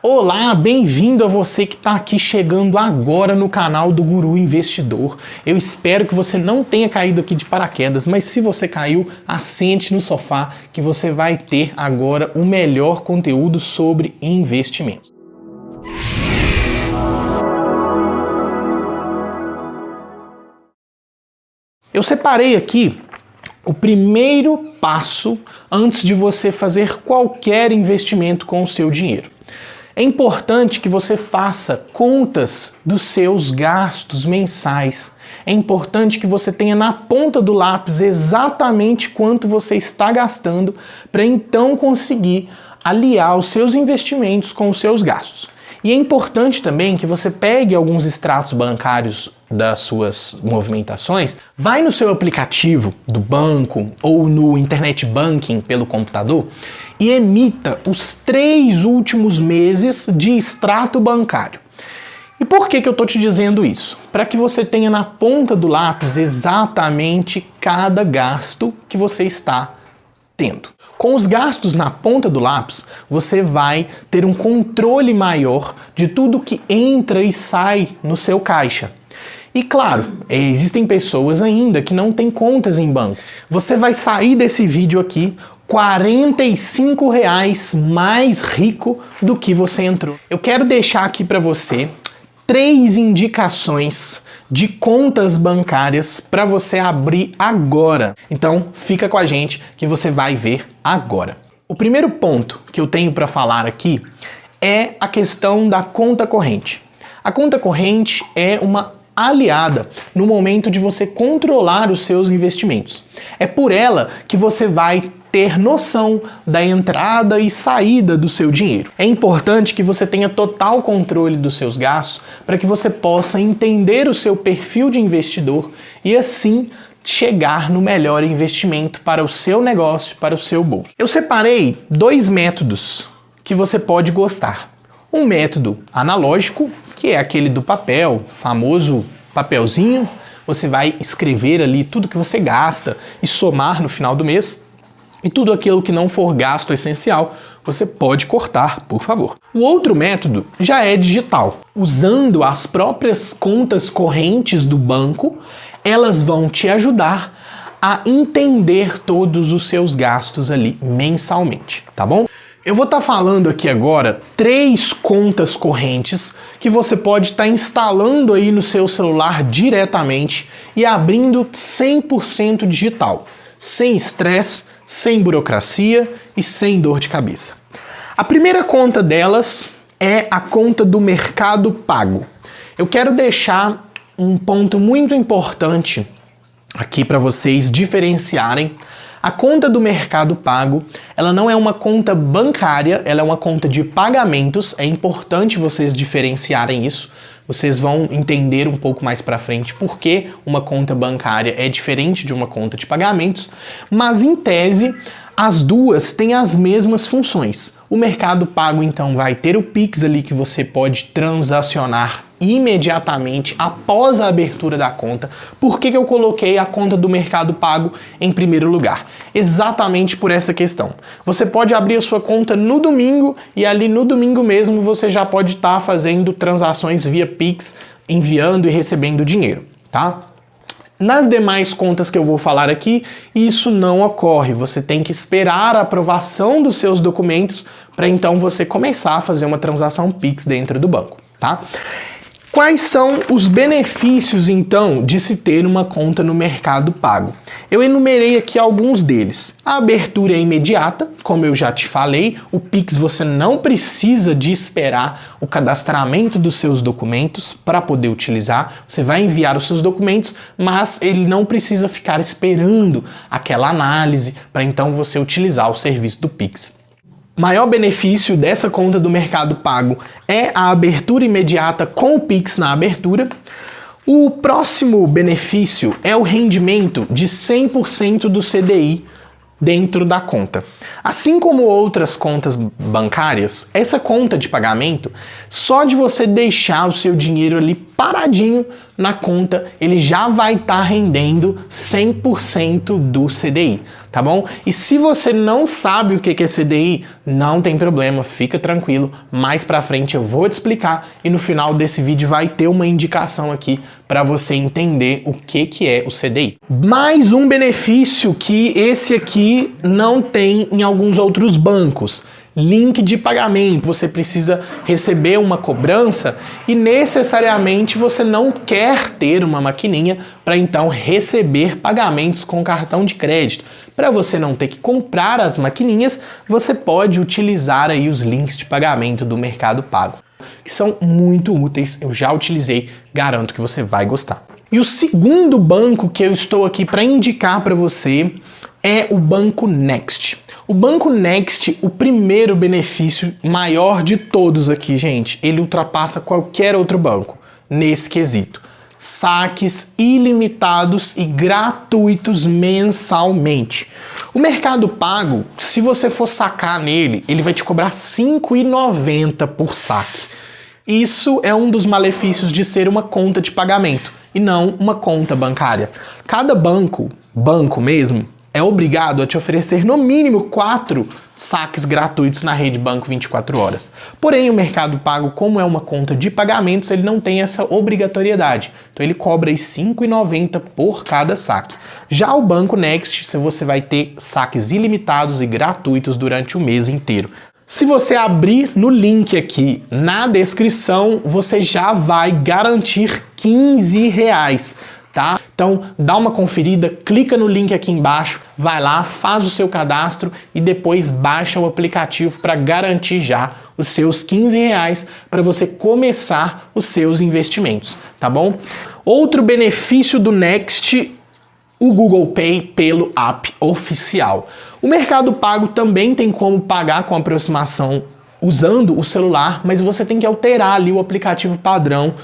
Olá, bem-vindo a você que está aqui chegando agora no canal do Guru Investidor. Eu espero que você não tenha caído aqui de paraquedas, mas se você caiu, assente no sofá que você vai ter agora o melhor conteúdo sobre investimentos. Eu separei aqui o primeiro passo antes de você fazer qualquer investimento com o seu dinheiro. É importante que você faça contas dos seus gastos mensais. É importante que você tenha na ponta do lápis exatamente quanto você está gastando para então conseguir aliar os seus investimentos com os seus gastos. E é importante também que você pegue alguns extratos bancários das suas movimentações, vai no seu aplicativo do banco ou no internet banking pelo computador e emita os três últimos meses de extrato bancário. E por que, que eu estou te dizendo isso? Para que você tenha na ponta do lápis exatamente cada gasto que você está tendo. Com os gastos na ponta do lápis, você vai ter um controle maior de tudo que entra e sai no seu caixa. E claro, existem pessoas ainda que não têm contas em banco. Você vai sair desse vídeo aqui 45 reais mais rico do que você entrou. Eu quero deixar aqui para você três indicações de contas bancárias para você abrir agora. Então fica com a gente que você vai ver agora. O primeiro ponto que eu tenho para falar aqui é a questão da conta corrente. A conta corrente é uma aliada no momento de você controlar os seus investimentos. É por ela que você vai ter noção da entrada e saída do seu dinheiro. É importante que você tenha total controle dos seus gastos para que você possa entender o seu perfil de investidor e assim chegar no melhor investimento para o seu negócio, para o seu bolso. Eu separei dois métodos que você pode gostar. Um método analógico, que é aquele do papel, famoso papelzinho, você vai escrever ali tudo que você gasta e somar no final do mês. E tudo aquilo que não for gasto essencial, você pode cortar, por favor. O outro método já é digital. Usando as próprias contas correntes do banco, elas vão te ajudar a entender todos os seus gastos ali mensalmente, tá bom? Eu vou estar tá falando aqui agora três contas correntes que você pode estar tá instalando aí no seu celular diretamente e abrindo 100% digital, sem estresse, sem burocracia e sem dor de cabeça. A primeira conta delas é a conta do Mercado Pago. Eu quero deixar um ponto muito importante aqui para vocês diferenciarem. A conta do Mercado Pago, ela não é uma conta bancária, ela é uma conta de pagamentos. É importante vocês diferenciarem isso. Vocês vão entender um pouco mais para frente por que uma conta bancária é diferente de uma conta de pagamentos, mas em tese as duas têm as mesmas funções. O Mercado Pago então vai ter o Pix ali que você pode transacionar imediatamente após a abertura da conta. Por que, que eu coloquei a conta do Mercado Pago em primeiro lugar? Exatamente por essa questão. Você pode abrir a sua conta no domingo e ali no domingo mesmo você já pode estar tá fazendo transações via Pix, enviando e recebendo dinheiro, tá? Nas demais contas que eu vou falar aqui, isso não ocorre. Você tem que esperar a aprovação dos seus documentos para então você começar a fazer uma transação Pix dentro do banco, tá? Quais são os benefícios, então, de se ter uma conta no Mercado Pago? Eu enumerei aqui alguns deles. A abertura é imediata, como eu já te falei, o Pix você não precisa de esperar o cadastramento dos seus documentos para poder utilizar. Você vai enviar os seus documentos, mas ele não precisa ficar esperando aquela análise para então você utilizar o serviço do Pix maior benefício dessa conta do Mercado Pago é a abertura imediata com o Pix na abertura. O próximo benefício é o rendimento de 100% do CDI dentro da conta. Assim como outras contas bancárias, essa conta de pagamento, só de você deixar o seu dinheiro ali paradinho na conta, ele já vai estar tá rendendo 100% do CDI tá bom? E se você não sabe o que é CDI, não tem problema, fica tranquilo, mais pra frente eu vou te explicar e no final desse vídeo vai ter uma indicação aqui para você entender o que, que é o CDI. Mais um benefício que esse aqui não tem em alguns outros bancos link de pagamento, você precisa receber uma cobrança e necessariamente você não quer ter uma maquininha para então receber pagamentos com cartão de crédito. Para você não ter que comprar as maquininhas, você pode utilizar aí os links de pagamento do Mercado Pago, que são muito úteis, eu já utilizei, garanto que você vai gostar. E o segundo banco que eu estou aqui para indicar para você é o Banco Next. O Banco Next, o primeiro benefício maior de todos aqui, gente, ele ultrapassa qualquer outro banco nesse quesito. Saques ilimitados e gratuitos mensalmente. O Mercado Pago, se você for sacar nele, ele vai te cobrar R$ 5,90 por saque. Isso é um dos malefícios de ser uma conta de pagamento e não uma conta bancária. Cada banco, banco mesmo, é obrigado a te oferecer no mínimo quatro saques gratuitos na rede banco 24 horas. Porém, o Mercado Pago, como é uma conta de pagamentos, ele não tem essa obrigatoriedade. Então ele cobra R$ 5,90 por cada saque. Já o Banco Next, você vai ter saques ilimitados e gratuitos durante o mês inteiro. Se você abrir no link aqui na descrição, você já vai garantir 15 reais tá? Então dá uma conferida, clica no link aqui embaixo, vai lá, faz o seu cadastro e depois baixa o aplicativo para garantir já os seus 15 reais para você começar os seus investimentos, tá bom? Outro benefício do Next, o Google Pay pelo app oficial. O Mercado Pago também tem como pagar com aproximação usando o celular, mas você tem que alterar ali o aplicativo padrão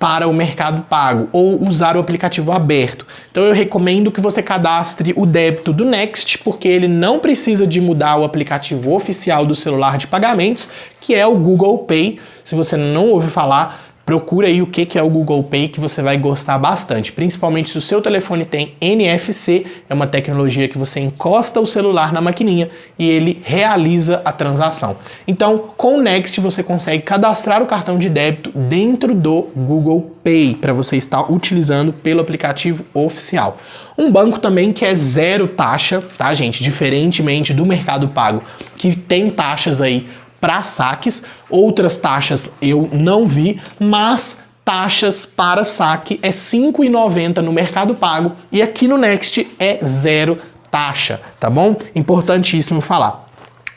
para o Mercado Pago ou usar o aplicativo aberto. Então eu recomendo que você cadastre o débito do Next, porque ele não precisa de mudar o aplicativo oficial do celular de pagamentos, que é o Google Pay. Se você não ouviu falar, procura aí o que é o Google Pay que você vai gostar bastante, principalmente se o seu telefone tem NFC, é uma tecnologia que você encosta o celular na maquininha e ele realiza a transação. Então, com o Next você consegue cadastrar o cartão de débito dentro do Google Pay para você estar utilizando pelo aplicativo oficial. Um banco também que é zero taxa, tá gente? Diferentemente do Mercado Pago, que tem taxas aí para saques, outras taxas eu não vi, mas taxas para saque é R$ 5,90 no Mercado Pago e aqui no Next é zero taxa, tá bom? Importantíssimo falar.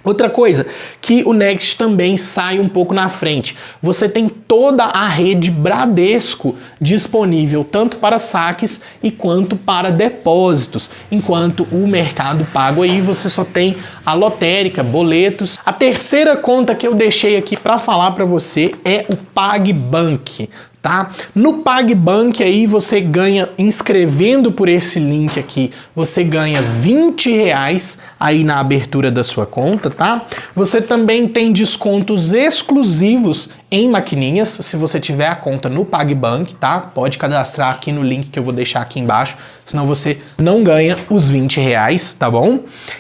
Outra coisa, que o Next também sai um pouco na frente. Você tem toda a rede Bradesco disponível, tanto para saques e quanto para depósitos, enquanto o Mercado Pago aí você só tem a lotérica, boletos. A terceira conta que eu deixei aqui para falar para você é o PagBank tá? No PagBank aí você ganha, inscrevendo por esse link aqui, você ganha 20 reais aí na abertura da sua conta, tá? Você também tem descontos exclusivos em maquininhas, se você tiver a conta no PagBank, tá? Pode cadastrar aqui no link que eu vou deixar aqui embaixo, senão você não ganha os 20 reais, tá bom?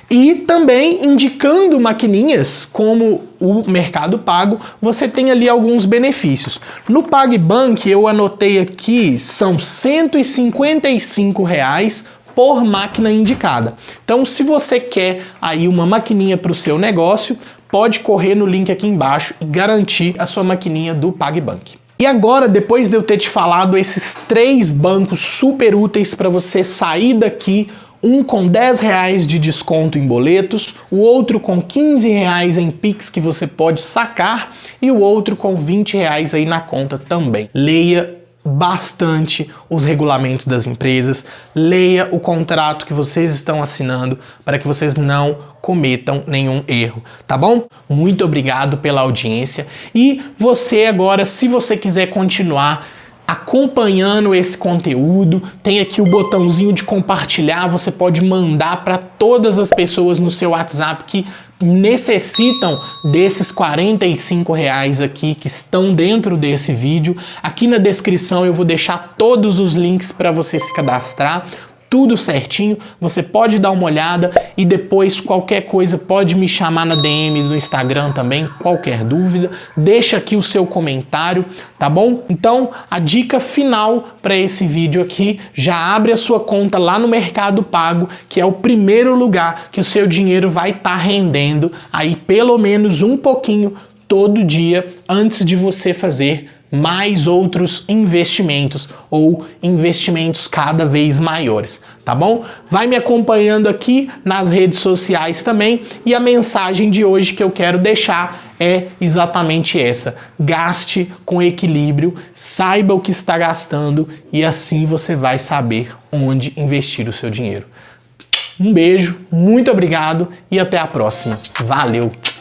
E também indicando maquininhas como o Mercado Pago, você tem ali alguns benefícios. No PagBank eu anotei aqui, são 155 reais por máquina indicada. Então, se você quer aí uma maquininha para o seu negócio, pode correr no link aqui embaixo e garantir a sua maquininha do PagBank. E agora, depois de eu ter te falado esses três bancos super úteis para você sair daqui, um com 10 reais de desconto em boletos, o outro com 15 reais em Pix que você pode sacar e o outro com 20 reais aí na conta também. Leia bastante os regulamentos das empresas, leia o contrato que vocês estão assinando para que vocês não cometam nenhum erro, tá bom? Muito obrigado pela audiência e você agora, se você quiser continuar acompanhando esse conteúdo, tem aqui o botãozinho de compartilhar, você pode mandar para todas as pessoas no seu WhatsApp que necessitam desses 45 reais aqui que estão dentro desse vídeo. Aqui na descrição eu vou deixar todos os links para você se cadastrar, tudo certinho, você pode dar uma olhada e depois qualquer coisa pode me chamar na DM do Instagram também, qualquer dúvida, deixa aqui o seu comentário, tá bom? Então, a dica final para esse vídeo aqui, já abre a sua conta lá no Mercado Pago, que é o primeiro lugar que o seu dinheiro vai estar tá rendendo aí pelo menos um pouquinho todo dia antes de você fazer mais outros investimentos ou investimentos cada vez maiores, tá bom? Vai me acompanhando aqui nas redes sociais também e a mensagem de hoje que eu quero deixar é exatamente essa. Gaste com equilíbrio, saiba o que está gastando e assim você vai saber onde investir o seu dinheiro. Um beijo, muito obrigado e até a próxima. Valeu!